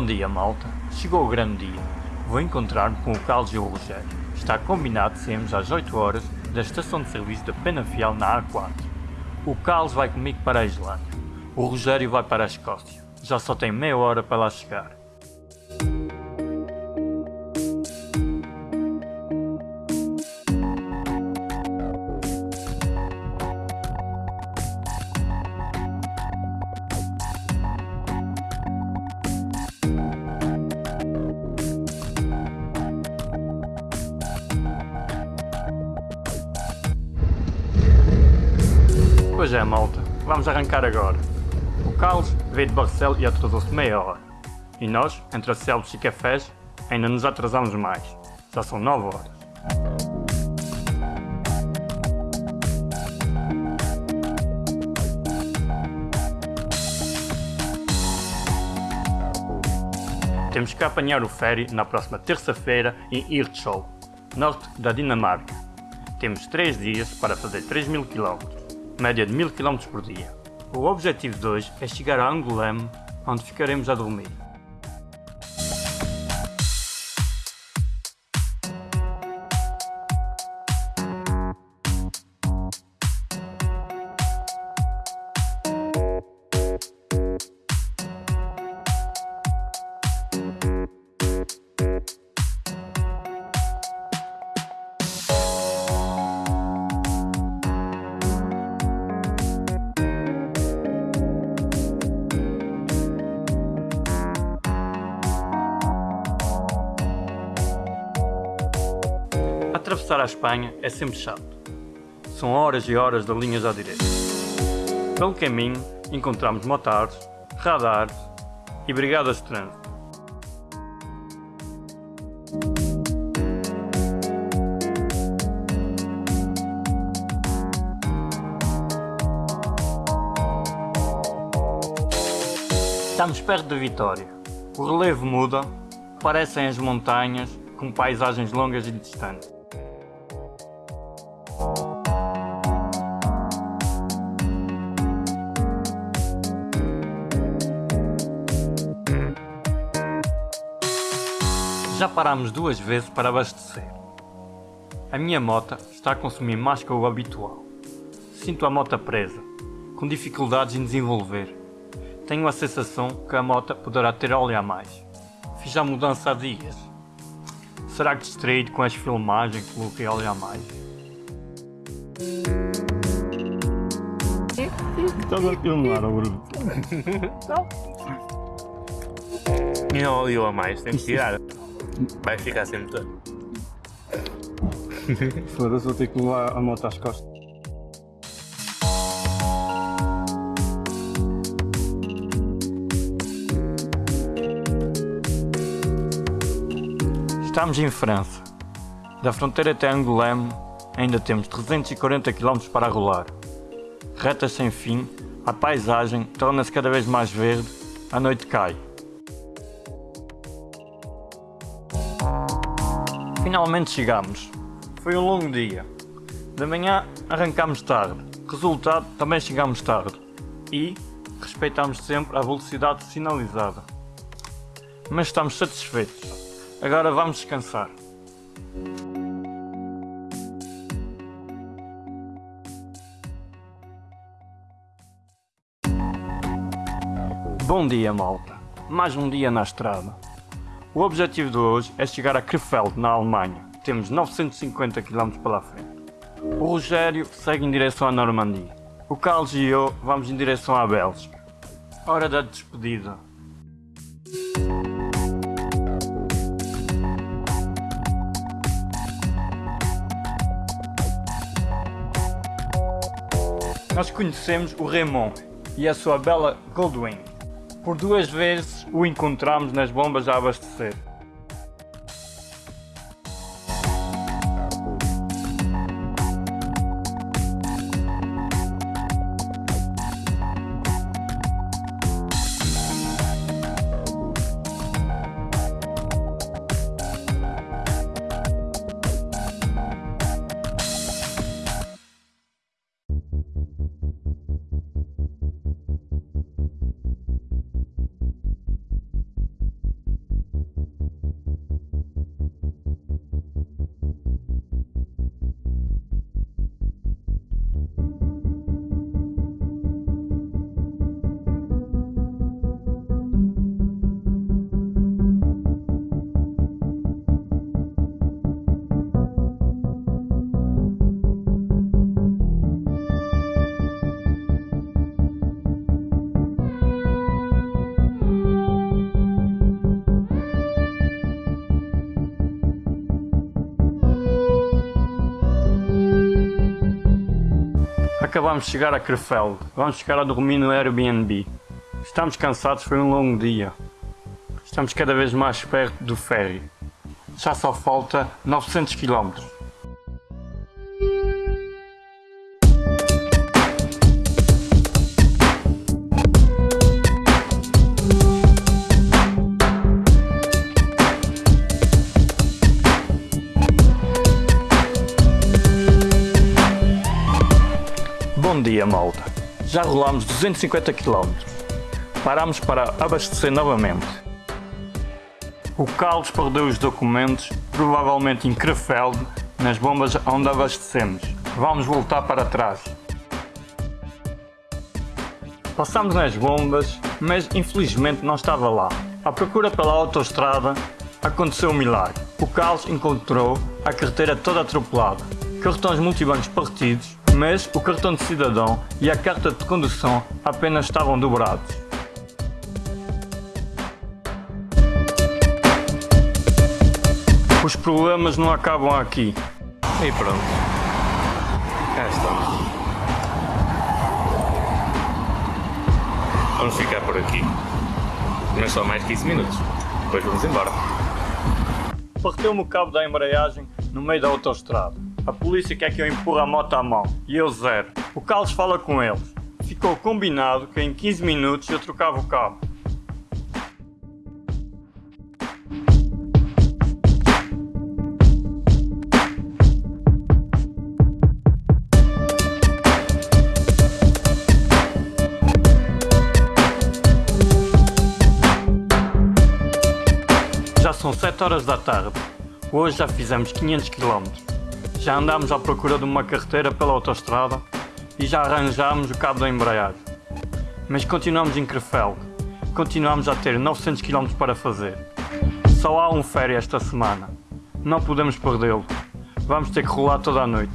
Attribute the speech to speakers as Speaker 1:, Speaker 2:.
Speaker 1: Bom dia, malta. Chegou o grande dia. Vou encontrar-me com o Carlos e o Rogério. Está combinado sermos às 8 horas da estação de serviço da Penafiel na A4. O Carlos vai comigo para a Islândia. O Rogério vai para a Escócia. Já só tem meia hora para lá chegar. Pois é, malta. Vamos arrancar agora. O Carlos veio de Barcelos e atrasou-se meia hora. E nós, entre acelos e cafés, ainda nos atrasamos mais. Já são nove horas. Temos que apanhar o ferry na próxima terça-feira em Hirtshals, norte da Dinamarca. Temos 3 dias para fazer 3 mil km, média de 1000 km por dia. O objetivo de hoje é chegar a Angoulême, onde ficaremos a dormir. Atravessar a Espanha é sempre chato. São horas e horas de linhas à direita. Pelo caminho encontramos motares, radares e brigadas de trânsito. Estamos perto de Vitória. O relevo muda, parecem as montanhas com paisagens longas e distantes. Parámos duas vezes para abastecer. A minha moto está a consumir mais que o habitual. Sinto a moto presa, com dificuldades em desenvolver. Tenho a sensação que a moto poderá ter óleo a mais. Fiz a mudança há dias. Será que distraído com as filmagens coloquei óleo a mais?
Speaker 2: Estás a filmar, Bruno?
Speaker 3: E não óleo a mais, tem que tirar. Vai ficar sempre todo.
Speaker 2: Foda-se, vou ter que levar a moto às costas.
Speaker 1: Estamos em França. Da fronteira até Angoulême ainda temos 340 km para rolar. Retas sem fim, a paisagem torna-se cada vez mais verde, a noite cai. Finalmente chegamos. Foi um longo dia. De manhã arrancámos tarde. Resultado, também chegámos tarde. E respeitamos sempre a velocidade sinalizada. Mas estamos satisfeitos. Agora vamos descansar. Bom dia, malta. Mais um dia na estrada. O objetivo de hoje é chegar a Krefeld, na Alemanha. Temos 950 km pela frente. O Rogério segue em direção à Normandia. O Carlos e eu vamos em direção à Bélgica. Hora da despedida. Nós conhecemos o Raymond e a sua bela Goldwing. Por duas vezes o encontramos nas bombas a abastecer. Thank De chegar a Krefeld. Vamos ficar a dormir no Airbnb. Estamos cansados, foi um longo dia. Estamos cada vez mais perto do ferry. Já só falta 900 km. Dia, malta. Já rolámos 250 km. Paramos para abastecer novamente. O Carlos perdeu os documentos, provavelmente em Krefeld, nas bombas onde abastecemos. Vamos voltar para trás. Passamos nas bombas, mas infelizmente não estava lá. À procura pela autoestrada, aconteceu um milagre. O Carlos encontrou a carreteira toda atropelada, cartões multibancos partidos, mas o cartão de cidadão e a carta de condução apenas estavam dobrados. Os problemas não acabam aqui.
Speaker 3: E pronto. Cá estamos. Vamos ficar por aqui. Mas só mais 15 minutos. Depois vamos embora.
Speaker 1: Parteu-me o cabo da embreagem no meio da autoestrada. A polícia quer que eu empurre a moto à mão e eu zero. O Carlos fala com eles. Ficou combinado que em 15 minutos eu trocava o cabo. Já são 7 horas da tarde. Hoje já fizemos 500 km. Já andámos à procura de uma carreteira pela autoestrada e já arranjámos o cabo da embreagem. Mas continuamos em Krefeld. Continuamos a ter 900 km para fazer. Só há um ferry esta semana. Não podemos perdê-lo. Vamos ter que rolar toda a noite.